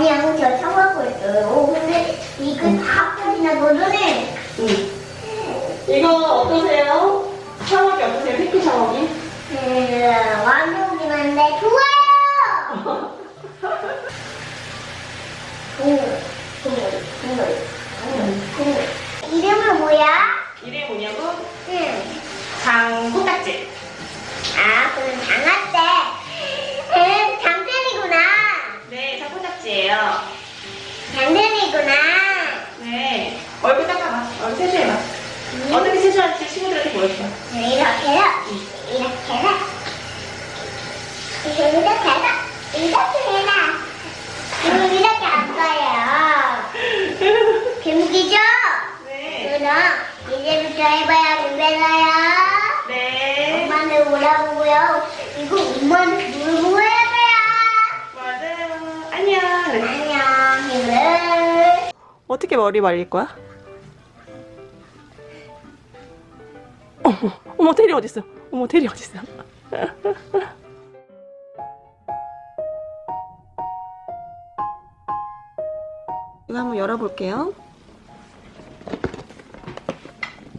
아니야, 저 샤워하고 있어요. 근데 이거 다 버리나 너네? 응. 이거 어떠세요? 샤워기 어떠세요? 피크 샤워기? 음, 완벽이긴 한데 좋아요! 동물, 동물, 동물, 동물, 동물. 이름은 뭐야? 이름이 뭐냐고? 응. 장코딱지. 아, 그럼 장아떼. 네, 장코딱지예요. 장편이구나. 네. 얼굴 닦아봐. 얼굴 세수해봐. 어떻게 세수하는지 친구들한테 보여줘. 이렇게 해서, 이렇게 해서, 이렇게 해서, 이렇게 해서, 그리고 이렇게 할 거예요. 재밌겠죠? 네. 그럼 이제부터 해봐야 되잖아요. 네. 엄마는 오라고요. 이거 엄마는 놀고 해야 돼요. 맞아요. 안녕. 안녕, 힘을. 어떻게 머리 말릴 거야? 어머, 어머 테리 어딨어? 어머 테리 어딨어? 이거 한번 열어볼게요.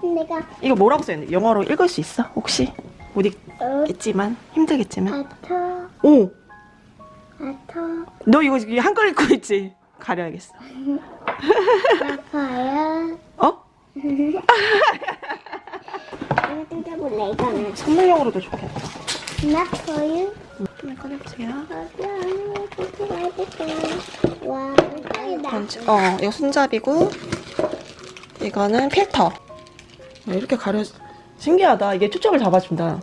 내가 이거 뭐라고 써있는데? 영어로 읽을 수 있어? 혹시? 못 어, 읽겠지만 힘들겠지만. 아터, 오, 아터, 너 이거 한글 읽고 있지? 가려야겠어. 아파요. 어? 이거 뜯어볼래, 이거는. 선물용으로도 좋겠다. 아파요. 좀 꺼내보세요. 와, 번지, 어, 이거 손잡이고, 이거는 필터. 아, 이렇게 가려, 신기하다. 이게 초점을 잡아준다.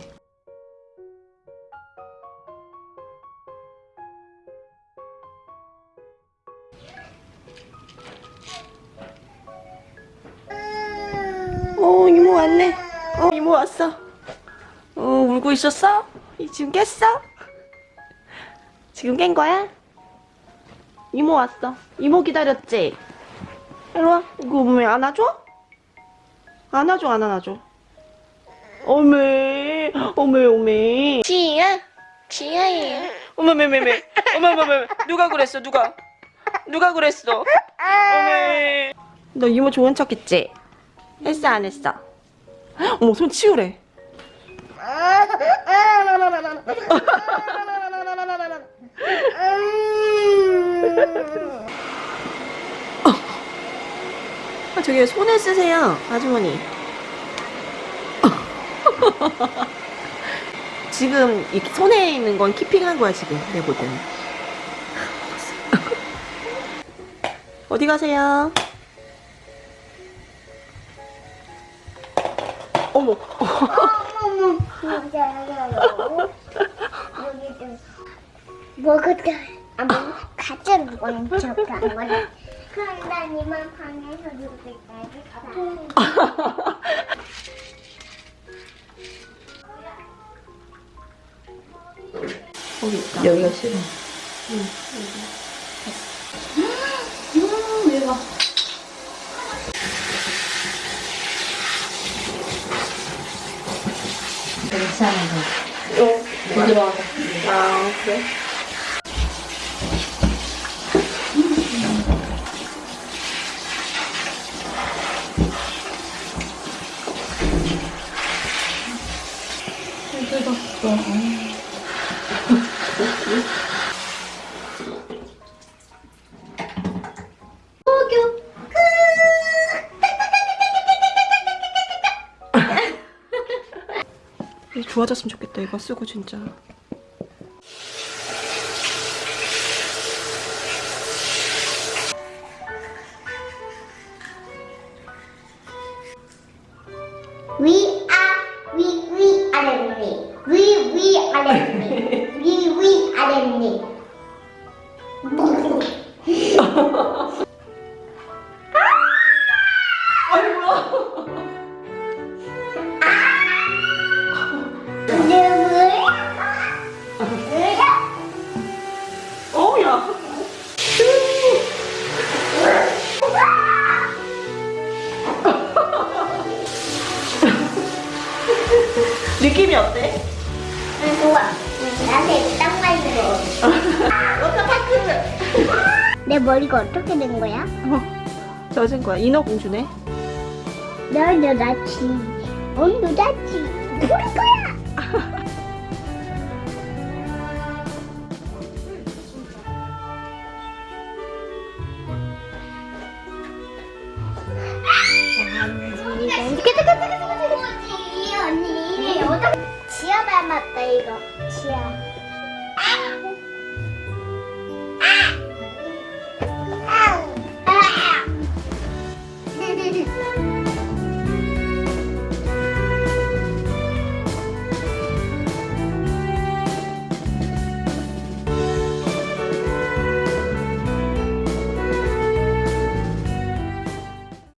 어, 이모 왔네. 어, 이모 왔어. 어, 울고 있었어? 이 지금 깼어? 지금 깬 거야? 이모 왔어. 이모 기다렸지? 이리 와. 이거 왜 안아줘? 안아줘, 안 안아줘? 어메, 어메, 어메. 지야, 지야예요. 어메, 메, 메, 메. 어메, 어메, 메. 누가 그랬어, 누가? 누가 그랬어? 어메. 너 이모 좋은 척 했지? 했어, 안 했어? 어머, 손 치우래. 아, 저기 손에 쓰세요, 아주머니. 지금 이 손에 있는 건 키핑한 거야, 지금. 내볼때 어디 가세요? 어머. 어머머, 진짜요. 여기 좀 먹었다. 아, 뭐 가짜 먹은 척한 거네. 그럼 난 이만 방에서 놀고 있다. 여기가 싫어. 괜찮아. 어, 부드러워. 아, 그래? 뜯었어. 좋아졌으면 좋겠다, 이거 쓰고 진짜. 위, 아, 위, 위, 아래, 위. 위, 위, 아래, 위. 위, 위, 느낌이 어때? 좋아. 나한테 딱 맞는 거. 워터파크. 내 머리가 어떻게 된 거야? 어, 젖은 거야. 인어공주네. 널 여자치. 온 여자치. 우리 거야. 자, 来一个七